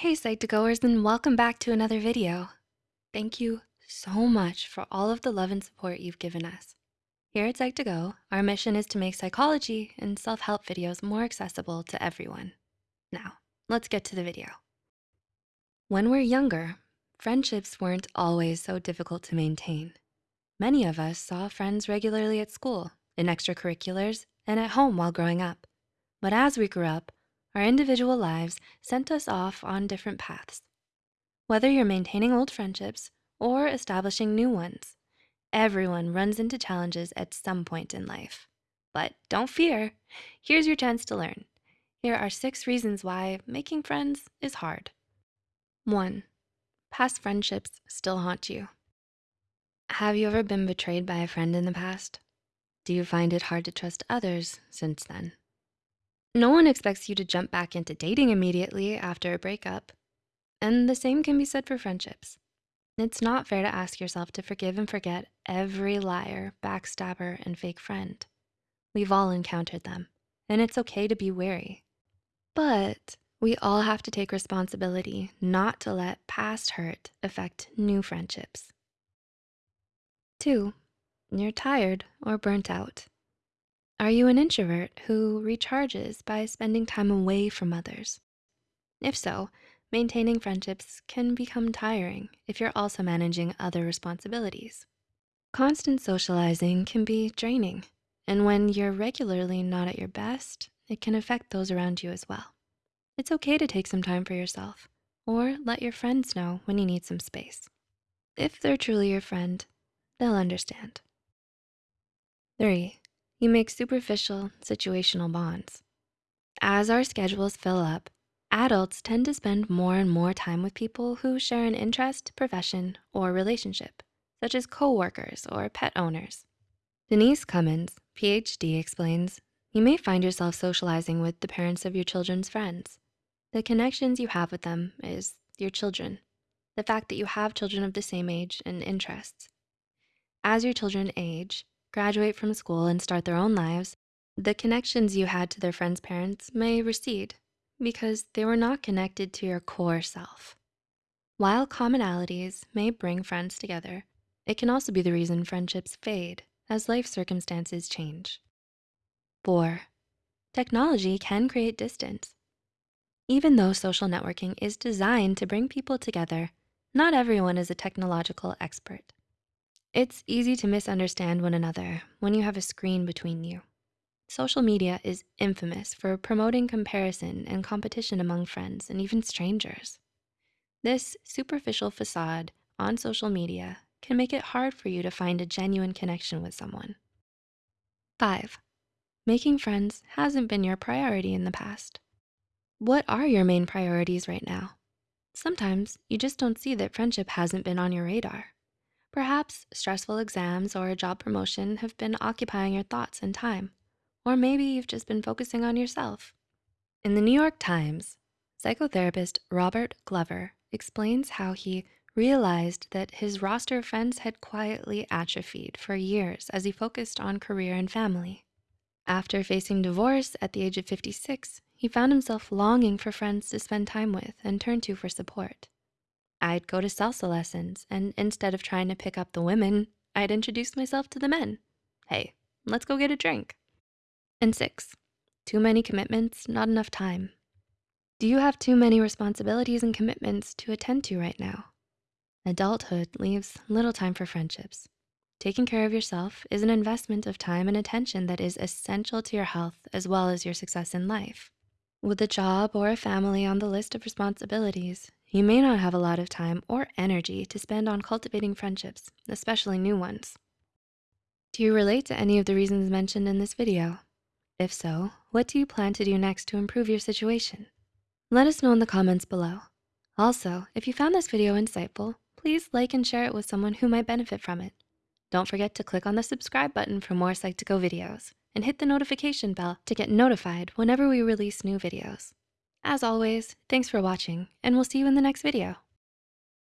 Hey Psych2Goers and welcome back to another video. Thank you so much for all of the love and support you've given us. Here at Psych2Go, our mission is to make psychology and self-help videos more accessible to everyone. Now, let's get to the video. When we're younger, friendships weren't always so difficult to maintain. Many of us saw friends regularly at school, in extracurriculars, and at home while growing up. But as we grew up, our individual lives sent us off on different paths. Whether you're maintaining old friendships or establishing new ones, everyone runs into challenges at some point in life. But don't fear, here's your chance to learn. Here are six reasons why making friends is hard. One, past friendships still haunt you. Have you ever been betrayed by a friend in the past? Do you find it hard to trust others since then? No one expects you to jump back into dating immediately after a breakup. And the same can be said for friendships. It's not fair to ask yourself to forgive and forget every liar, backstabber, and fake friend. We've all encountered them, and it's okay to be wary. But we all have to take responsibility not to let past hurt affect new friendships. Two, you're tired or burnt out. Are you an introvert who recharges by spending time away from others? If so, maintaining friendships can become tiring if you're also managing other responsibilities. Constant socializing can be draining, and when you're regularly not at your best, it can affect those around you as well. It's okay to take some time for yourself or let your friends know when you need some space. If they're truly your friend, they'll understand. Three, you make superficial situational bonds. As our schedules fill up, adults tend to spend more and more time with people who share an interest, profession, or relationship, such as coworkers or pet owners. Denise Cummins, PhD explains, you may find yourself socializing with the parents of your children's friends. The connections you have with them is your children, the fact that you have children of the same age and interests. As your children age, graduate from school and start their own lives, the connections you had to their friends' parents may recede because they were not connected to your core self. While commonalities may bring friends together, it can also be the reason friendships fade as life circumstances change. Four, technology can create distance. Even though social networking is designed to bring people together, not everyone is a technological expert. It's easy to misunderstand one another when you have a screen between you. Social media is infamous for promoting comparison and competition among friends and even strangers. This superficial facade on social media can make it hard for you to find a genuine connection with someone. Five, making friends hasn't been your priority in the past. What are your main priorities right now? Sometimes you just don't see that friendship hasn't been on your radar. Perhaps stressful exams or a job promotion have been occupying your thoughts and time, or maybe you've just been focusing on yourself. In the New York Times, psychotherapist Robert Glover explains how he realized that his roster of friends had quietly atrophied for years as he focused on career and family. After facing divorce at the age of 56, he found himself longing for friends to spend time with and turn to for support. I'd go to salsa lessons and instead of trying to pick up the women, I'd introduce myself to the men. Hey, let's go get a drink. And six, too many commitments, not enough time. Do you have too many responsibilities and commitments to attend to right now? Adulthood leaves little time for friendships. Taking care of yourself is an investment of time and attention that is essential to your health as well as your success in life. With a job or a family on the list of responsibilities, you may not have a lot of time or energy to spend on cultivating friendships, especially new ones. Do you relate to any of the reasons mentioned in this video? If so, what do you plan to do next to improve your situation? Let us know in the comments below. Also, if you found this video insightful, please like and share it with someone who might benefit from it. Don't forget to click on the subscribe button for more Psych2Go videos and hit the notification bell to get notified whenever we release new videos. As always, thanks for watching and we'll see you in the next video.